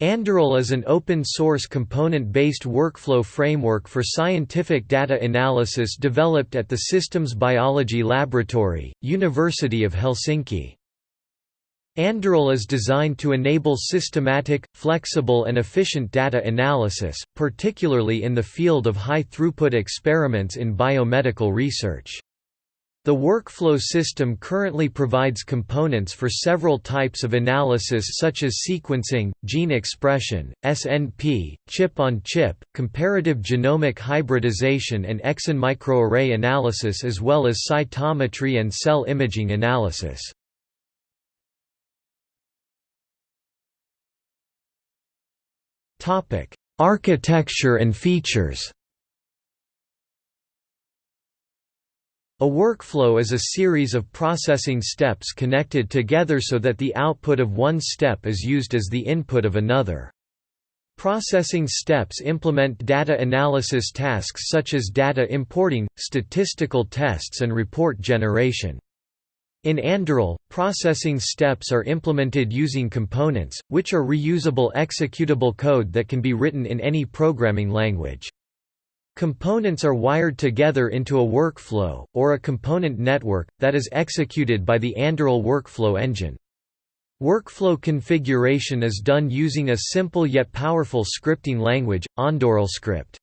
Anduril is an open-source component-based workflow framework for scientific data analysis developed at the Systems Biology Laboratory, University of Helsinki. Anduril is designed to enable systematic, flexible and efficient data analysis, particularly in the field of high-throughput experiments in biomedical research. The workflow system currently provides components for several types of analysis such as sequencing, gene expression, SNP, chip-on-chip, -chip, comparative genomic hybridization and exon microarray analysis as well as cytometry and cell imaging analysis. Architecture and features A workflow is a series of processing steps connected together so that the output of one step is used as the input of another. Processing steps implement data analysis tasks such as data importing, statistical tests and report generation. In Anduril, processing steps are implemented using components, which are reusable executable code that can be written in any programming language. Components are wired together into a workflow, or a component network, that is executed by the Anduril workflow engine. Workflow configuration is done using a simple yet powerful scripting language, AndurilScript.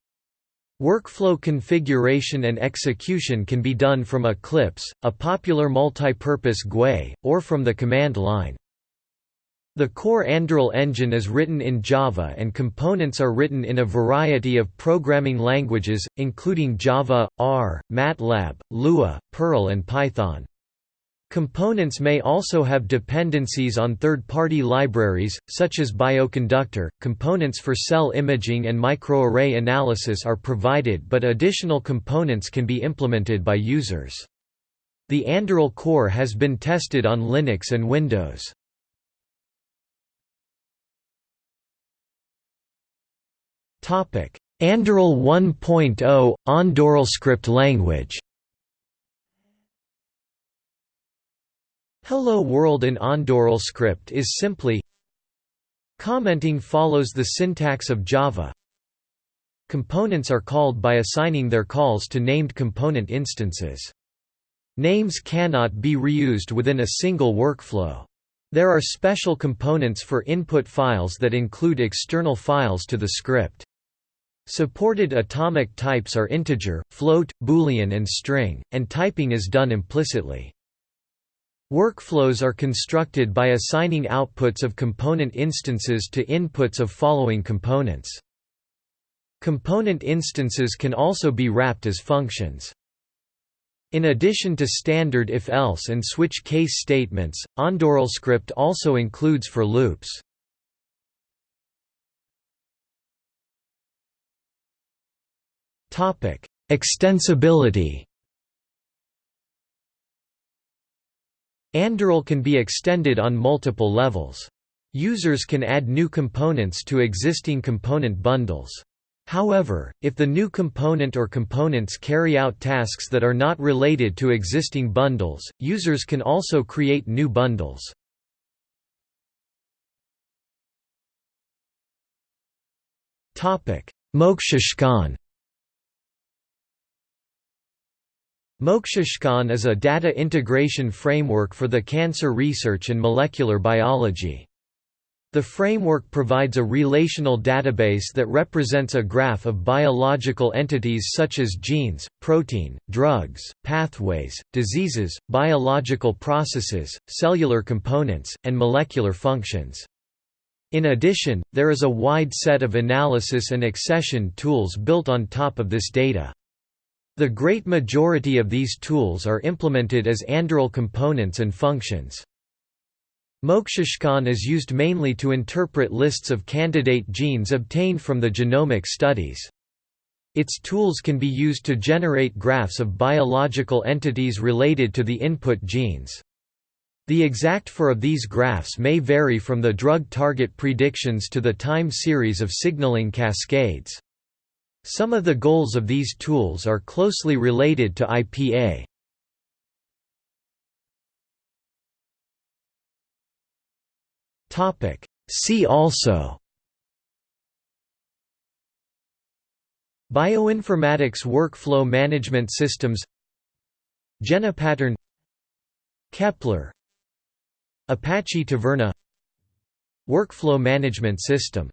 Workflow configuration and execution can be done from Eclipse, a popular multipurpose GUI, or from the command line. The core Anduril engine is written in Java and components are written in a variety of programming languages, including Java, R, MATLAB, Lua, Perl and Python. Components may also have dependencies on third-party libraries, such as Bioconductor. Components for cell imaging and microarray analysis are provided but additional components can be implemented by users. The Anduril core has been tested on Linux and Windows. Anduril 1.0 – AndurilScript language Hello World in AndurilScript is simply Commenting follows the syntax of Java Components are called by assigning their calls to named component instances. Names cannot be reused within a single workflow. There are special components for input files that include external files to the script. Supported atomic types are integer, float, boolean and string, and typing is done implicitly. Workflows are constructed by assigning outputs of component instances to inputs of following components. Component instances can also be wrapped as functions. In addition to standard if-else and switch case statements, AndurilScript also includes for loops. Extensibility Anduril can be extended on multiple levels. Users can add new components to existing component bundles. However, if the new component or components carry out tasks that are not related to existing bundles, users can also create new bundles. Moksiskaan Moksiskaan is a data integration framework for the cancer research and molecular biology. The framework provides a relational database that represents a graph of biological entities such as genes, protein, drugs, pathways, diseases, biological processes, cellular components, and molecular functions. In addition, there is a wide set of analysis and accession tools built on top of this data. The great majority of these tools are implemented as Anduril components and functions. Moksiskaan is used mainly to interpret lists of candidate genes obtained from the genomic studies. Its tools can be used to generate graphs of biological entities related to the input genes. The exact for of these graphs may vary from the drug target predictions to the time series of signaling cascades. Some of the goals of these tools are closely related to IPA. See also Bioinformatics workflow management systems Jena pattern Kepler Apache Taverna Workflow management system